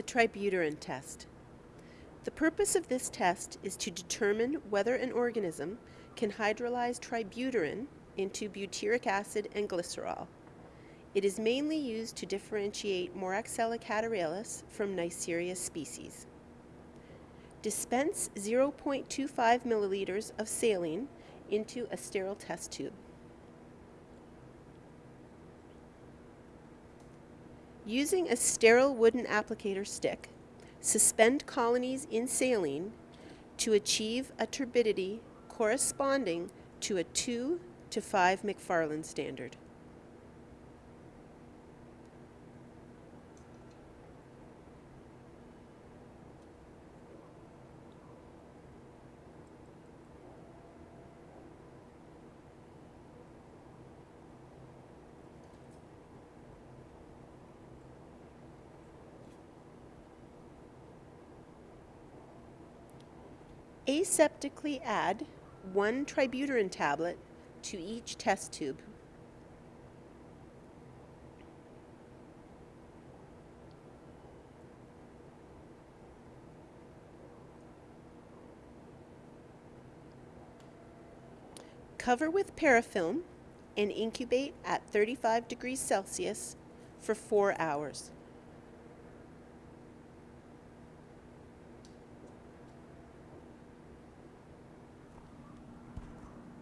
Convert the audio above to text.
The tributyrin test. The purpose of this test is to determine whether an organism can hydrolyze tributyrin into butyric acid and glycerol. It is mainly used to differentiate Moraxella catarrhalis from Neisseria species. Dispense 0.25 milliliters of saline into a sterile test tube. Using a sterile wooden applicator stick, suspend colonies in saline to achieve a turbidity corresponding to a 2 to 5 McFarland standard. Aseptically add one tributyrin tablet to each test tube. Cover with parafilm and incubate at 35 degrees Celsius for four hours.